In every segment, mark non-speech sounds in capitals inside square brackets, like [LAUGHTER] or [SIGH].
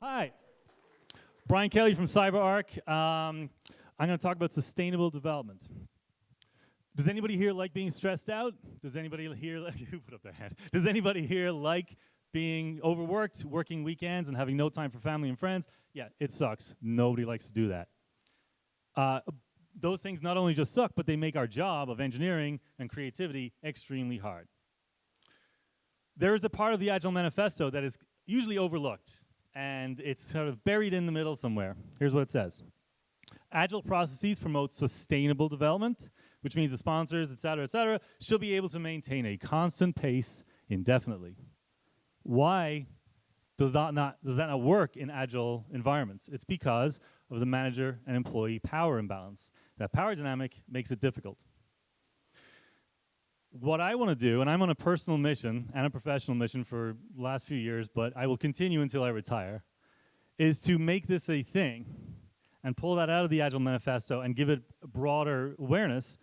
Hi. Brian Kelly from CyberArk. Um, I'm going to talk about sustainable development. Does anybody here like being stressed out? Does anybody here, like, [LAUGHS] who put up their hand? Does anybody here like being overworked, working weekends, and having no time for family and friends? Yeah, it sucks. Nobody likes to do that. Uh, those things not only just suck, but they make our job of engineering and creativity extremely hard. There is a part of the Agile Manifesto that is usually overlooked, and it's sort of buried in the middle somewhere. Here's what it says. Agile processes promote sustainable development, which means the sponsors, et cetera, et cetera, should be able to maintain a constant pace indefinitely. Why does that not, does that not work in agile environments? It's because of the manager and employee power imbalance. That power dynamic makes it difficult. What I want to do, and I'm on a personal mission and a professional mission for the last few years, but I will continue until I retire, is to make this a thing and pull that out of the Agile Manifesto and give it broader awareness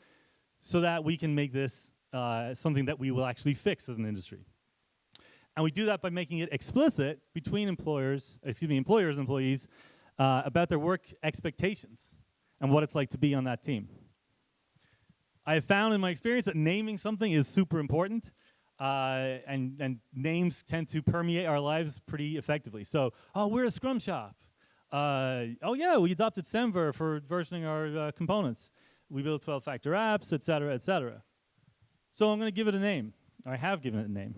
so that we can make this uh, something that we will actually fix as an industry. And we do that by making it explicit between employers, excuse me, employers and employees uh, about their work expectations and what it's like to be on that team. I have found in my experience that naming something is super important, uh, and, and names tend to permeate our lives pretty effectively. So, oh, we're a Scrum shop. Uh, oh yeah, we adopted Semver for versioning our uh, components. We build 12-factor apps, et cetera, et cetera. So I'm going to give it a name. I have given it a name.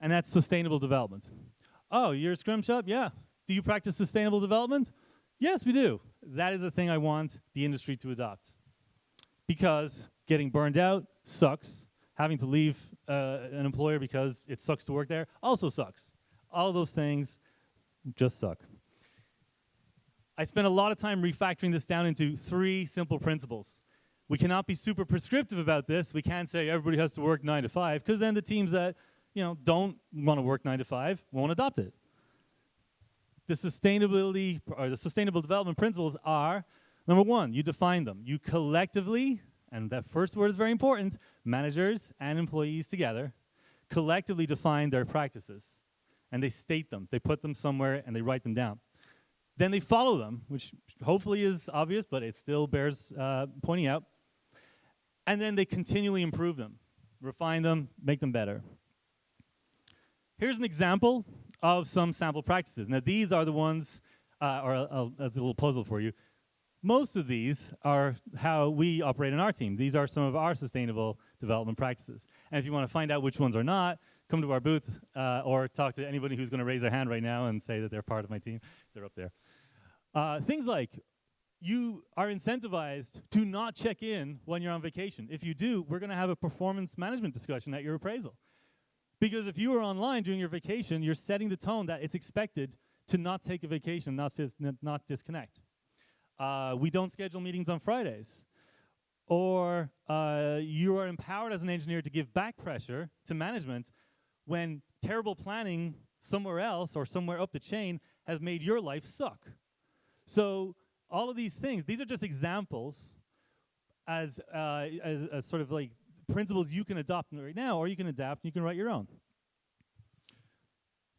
And that's sustainable development. Oh, you're a Scrum shop? Yeah. Do you practice sustainable development? Yes, we do. That is the thing I want the industry to adopt. Because getting burned out sucks. Having to leave uh, an employer because it sucks to work there also sucks. All those things just suck. I spent a lot of time refactoring this down into three simple principles. We cannot be super prescriptive about this. We can't say everybody has to work nine to five, because then the teams that you know don't want to work nine to five won't adopt it the sustainability or the sustainable development principles are number one, you define them. You collectively, and that first word is very important, managers and employees together, collectively define their practices. And they state them. They put them somewhere and they write them down. Then they follow them, which hopefully is obvious, but it still bears uh, pointing out. And then they continually improve them, refine them, make them better. Here's an example of some sample practices. Now these are the ones, uh, or uh, as a little puzzle for you, most of these are how we operate in our team. These are some of our sustainable development practices. And if you want to find out which ones are not, come to our booth uh, or talk to anybody who's going to raise their hand right now and say that they're part of my team. They're up there. Uh, things like you are incentivized to not check in when you're on vacation. If you do, we're going to have a performance management discussion at your appraisal. Because if you are online during your vacation, you're setting the tone that it's expected to not take a vacation, not, not disconnect. Uh, we don't schedule meetings on Fridays. Or uh, you are empowered as an engineer to give back pressure to management when terrible planning somewhere else or somewhere up the chain has made your life suck. So all of these things, these are just examples as, uh, as, as, sort of like principles you can adopt right now, or you can adapt and you can write your own.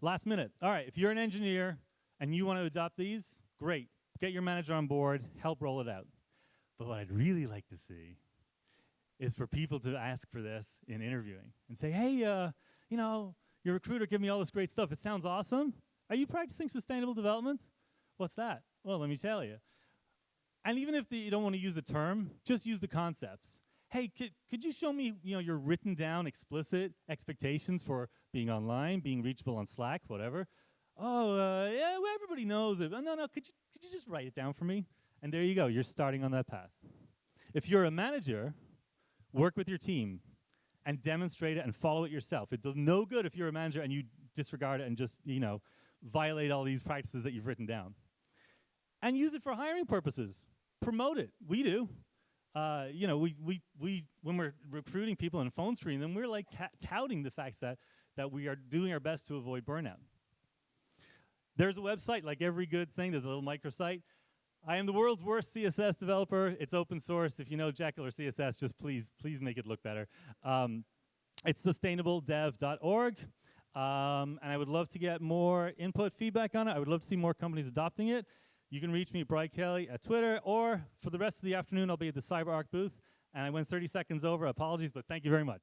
Last minute. All right, if you're an engineer and you want to adopt these, great. Get your manager on board, help roll it out. But what I'd really like to see is for people to ask for this in interviewing and say, hey, uh, you know, your recruiter gave me all this great stuff. It sounds awesome. Are you practicing sustainable development? What's that? Well, let me tell you. And even if the, you don't want to use the term, just use the concepts hey, could, could you show me you know, your written down explicit expectations for being online, being reachable on Slack, whatever? Oh, uh, yeah, well, everybody knows it. No, no, could you, could you just write it down for me? And there you go, you're starting on that path. If you're a manager, work with your team and demonstrate it and follow it yourself. It does no good if you're a manager and you disregard it and just, you know, violate all these practices that you've written down. And use it for hiring purposes. Promote it. We do uh, you know, we, we, we, when we're recruiting people and phone screening them, we're like touting the fact that, that we are doing our best to avoid burnout. There's a website, like every good thing, there's a little microsite. I am the world's worst CSS developer. It's open source. If you know Jekyll or CSS, just please, please make it look better. Um, it's sustainabledev.org. Um, and I would love to get more input, feedback on it. I would love to see more companies adopting it. You can reach me, Brian Kelly, at Twitter, or for the rest of the afternoon, I'll be at the CyberArk booth. And I went 30 seconds over. Apologies, but thank you very much.